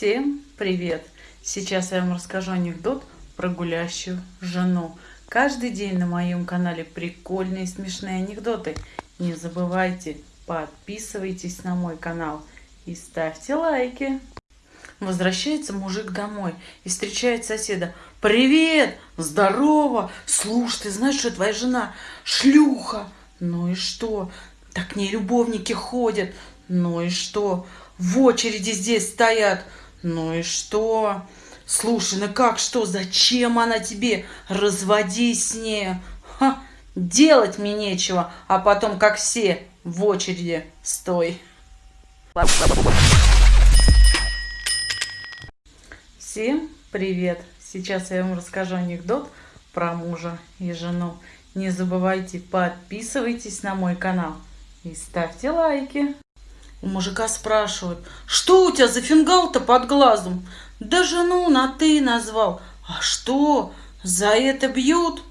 Всем привет! Сейчас я вам расскажу анекдот про гулящую жену. Каждый день на моем канале прикольные смешные анекдоты. Не забывайте, подписывайтесь на мой канал и ставьте лайки. Возвращается мужик домой и встречает соседа. Привет! Здорово! Слушай, ты знаешь, что твоя жена шлюха? Ну и что? Так к ней любовники ходят. Ну и что? В очереди здесь стоят. Ну и что? Слушай, ну как что? Зачем она тебе? Разводись с ней. Ха, делать мне нечего. А потом, как все, в очереди стой. Всем привет! Сейчас я вам расскажу анекдот про мужа и жену. Не забывайте, подписывайтесь на мой канал и ставьте лайки. У мужика спрашивают, что у тебя за фингал-то под глазом? Да жену на ты назвал. А что, за это бьют?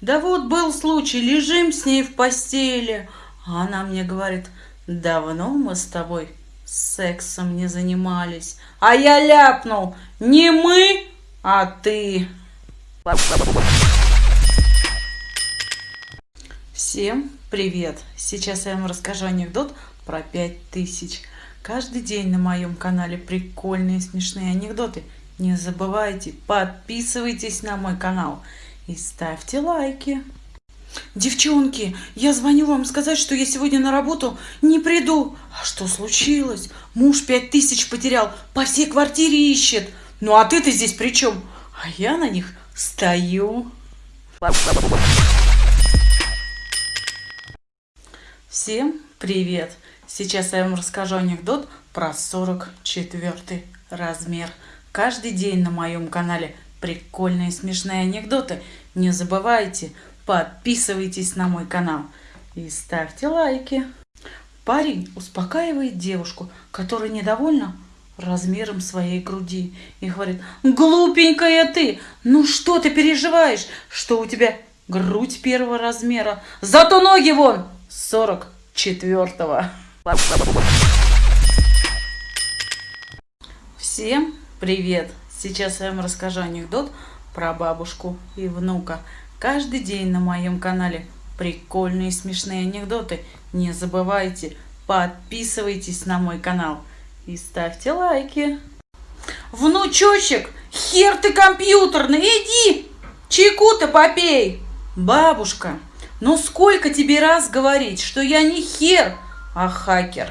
Да вот был случай, лежим с ней в постели. А она мне говорит, давно мы с тобой сексом не занимались. А я ляпнул, не мы, а ты. Всем привет! Сейчас я вам расскажу анекдот про 5000. Каждый день на моем канале прикольные смешные анекдоты. Не забывайте, подписывайтесь на мой канал и ставьте лайки. Девчонки, я звоню вам сказать, что я сегодня на работу не приду. А что случилось? Муж пять тысяч потерял, по всей квартире ищет. Ну а ты-то здесь при чем? А я на них стою. Всем привет! Сейчас я вам расскажу анекдот про 44 размер. Каждый день на моем канале прикольные смешные анекдоты. Не забывайте, подписывайтесь на мой канал и ставьте лайки. Парень успокаивает девушку, которая недовольна размером своей груди и говорит, глупенькая ты, ну что ты переживаешь, что у тебя грудь первого размера, зато ноги вон сорок четвертого. Всем привет! Сейчас я вам расскажу анекдот про бабушку и внука. Каждый день на моем канале прикольные смешные анекдоты. Не забывайте, подписывайтесь на мой канал и ставьте лайки. Внучочек, хер ты компьютерный, иди, чайку-то попей. Бабушка, ну сколько тебе раз говорить, что я не хер, а хакер.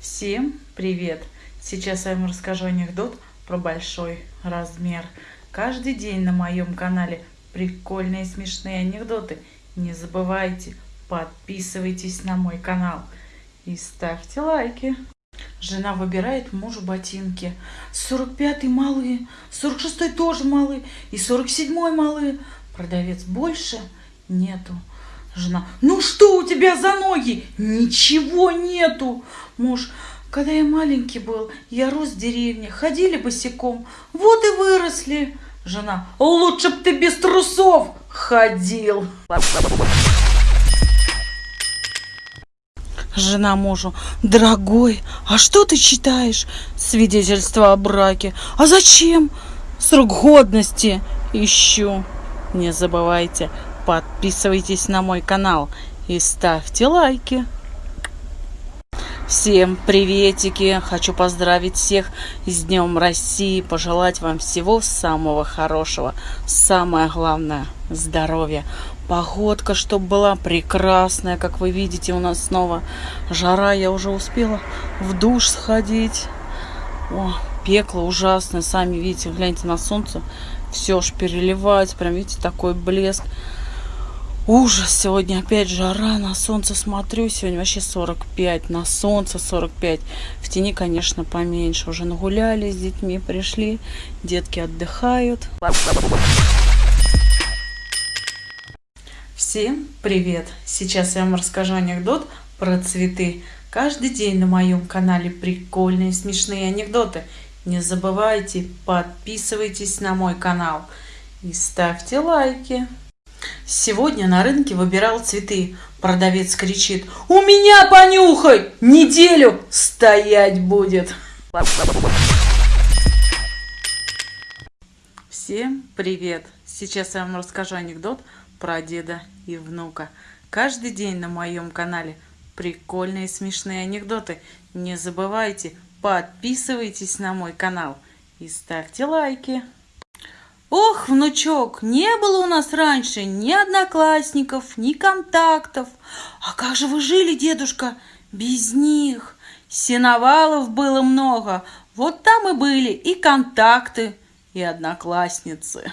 Всем привет! Сейчас я вам расскажу анекдот про большой размер. Каждый день на моем канале прикольные смешные анекдоты. Не забывайте, подписывайтесь на мой канал и ставьте лайки. Жена выбирает мужу ботинки. 45-й малые, 46-й тоже малые и 47-й малые. Продавец больше нету. Жена, ну что у тебя за ноги? Ничего нету. Муж, когда я маленький был, я рос в деревне, ходили босиком, вот и выросли. Жена, лучше б ты без трусов ходил. Жена мужу, дорогой, а что ты читаешь? Свидетельство о браке. А зачем? Срок годности ищу. Не забывайте, подписывайтесь на мой канал и ставьте лайки. Всем приветики! Хочу поздравить всех с Днем России, пожелать вам всего самого хорошего. Самое главное – здоровья. Погодка, чтобы была прекрасная, как вы видите, у нас снова жара. Я уже успела в душ сходить. О, пекло ужасное, сами видите, гляньте на солнце. Все ж переливается, прям видите, такой блеск. Ужас, сегодня опять жара, на солнце смотрю, сегодня вообще 45, на солнце 45, в тени, конечно, поменьше, уже нагуляли с детьми, пришли, детки отдыхают. Всем привет! Сейчас я вам расскажу анекдот про цветы. Каждый день на моем канале прикольные смешные анекдоты. Не забывайте, подписывайтесь на мой канал и ставьте лайки. Сегодня на рынке выбирал цветы. Продавец кричит, у меня понюхай, неделю стоять будет. Всем привет! Сейчас я вам расскажу анекдот про деда и внука. Каждый день на моем канале прикольные смешные анекдоты. Не забывайте, подписывайтесь на мой канал и ставьте лайки. Ох, внучок, не было у нас раньше ни одноклассников, ни контактов. А как же вы жили, дедушка, без них? Сеновалов было много, вот там и были и контакты, и одноклассницы.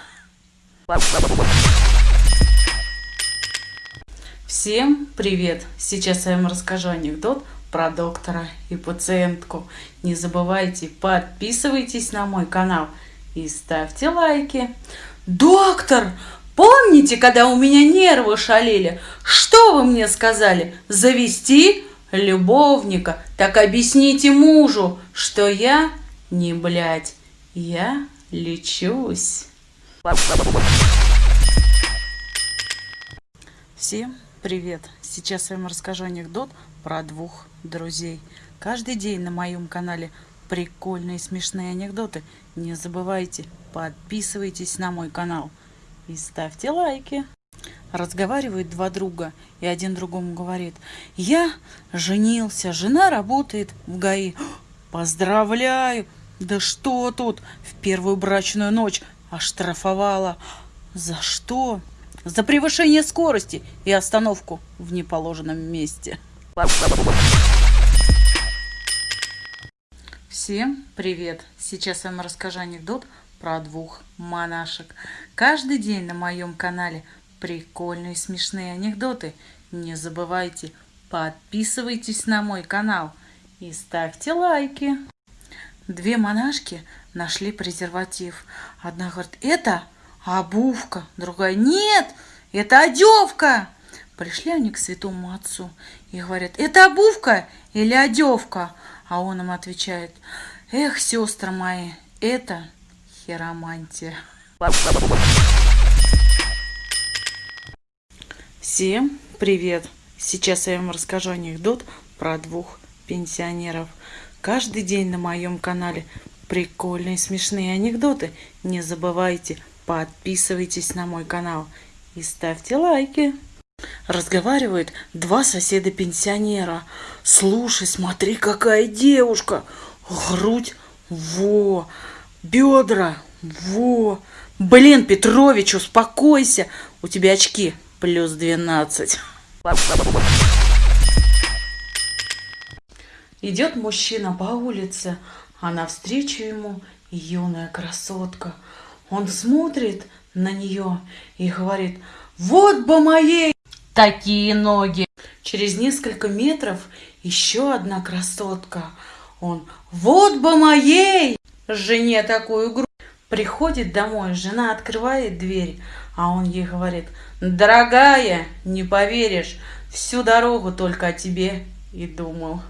Всем привет! Сейчас я вам расскажу анекдот про доктора и пациентку. Не забывайте, подписывайтесь на мой канал и ставьте лайки. Доктор, помните, когда у меня нервы шалили? Что вы мне сказали? Завести любовника? Так объясните мужу, что я не блядь, я лечусь. Всем привет! Сейчас я вам расскажу анекдот про двух друзей. Каждый день на моем канале прикольные смешные анекдоты. Не забывайте, подписывайтесь на мой канал и ставьте лайки. Разговаривают два друга, и один другому говорит, я женился, жена работает в ГАИ. Поздравляю! Да что тут? В первую брачную ночь оштрафовала. За что? За превышение скорости и остановку в неположенном месте. Всем привет! Сейчас я вам расскажу анекдот про двух монашек. Каждый день на моем канале прикольные смешные анекдоты. Не забывайте, подписывайтесь на мой канал и ставьте лайки. Две монашки нашли презерватив. Одна говорит, это обувка. Другая, нет, это одевка. Пришли они к святому отцу и говорят, это обувка или одевка? А он им отвечает, эх, сестры мои, это хиромантия. Всем привет! Сейчас я вам расскажу анекдот про двух пенсионеров – Каждый день на моем канале прикольные смешные анекдоты. Не забывайте, подписывайтесь на мой канал и ставьте лайки. Разговаривают два соседа-пенсионера. Слушай, смотри, какая девушка. Грудь, во. Бедра, во. Блин, Петрович, успокойся. У тебя очки плюс 12. Идет мужчина по улице, а навстречу ему юная красотка. Он смотрит на нее и говорит, вот бы моей такие ноги. Через несколько метров еще одна красотка. Он, вот бы моей жене такую грудь. Приходит домой, жена открывает дверь, а он ей говорит, дорогая, не поверишь, всю дорогу только о тебе и думал.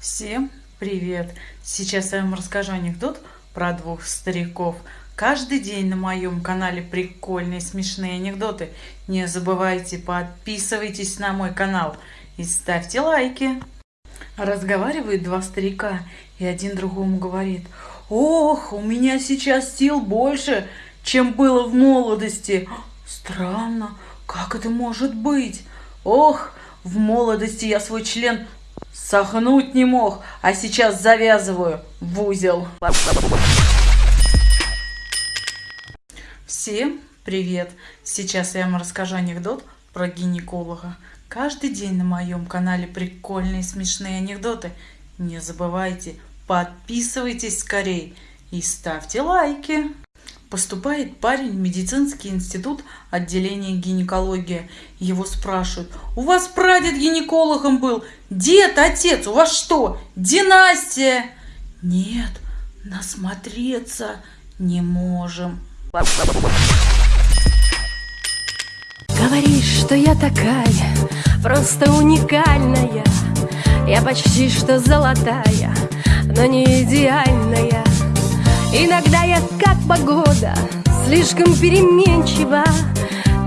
Всем привет! Сейчас я вам расскажу анекдот про двух стариков. Каждый день на моем канале прикольные смешные анекдоты. Не забывайте, подписывайтесь на мой канал и ставьте лайки. Разговаривают два старика, и один другому говорит, «Ох, у меня сейчас сил больше, чем было в молодости. Странно, как это может быть? Ох, в молодости я свой член сохнуть не мог, а сейчас завязываю в узел. Всем привет! Сейчас я вам расскажу анекдот про гинеколога. Каждый день на моем канале прикольные смешные анекдоты. Не забывайте, подписывайтесь скорей и ставьте лайки. Поступает парень в медицинский институт отделения гинекологии. Его спрашивают, у вас прадед гинекологом был, дед, отец, у вас что, династия? Нет, насмотреться не можем. Говоришь, что я такая, просто уникальная. Я почти что золотая, но не идеальная. Иногда я как погода, слишком переменчива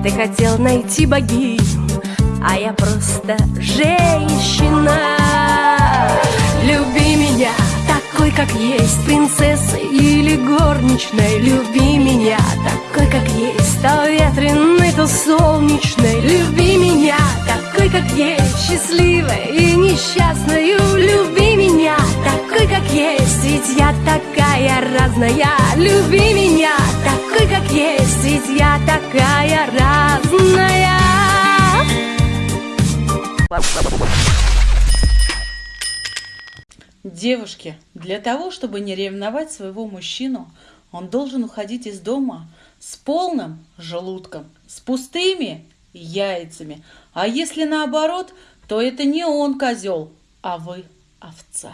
Ты хотел найти богиню, а я просто женщина как есть Принцессой или горничной Люби меня такой, как есть. То ветреный, то солнечной Люби меня такой, как есть. Счастливой и несчастной Люби меня такой, как есть. Ведь я такая разная Люби меня такой, как есть. Ведь я такая разная Девушки, для того, чтобы не ревновать своего мужчину, он должен уходить из дома с полным желудком, с пустыми яйцами. А если наоборот, то это не он козел, а вы овца.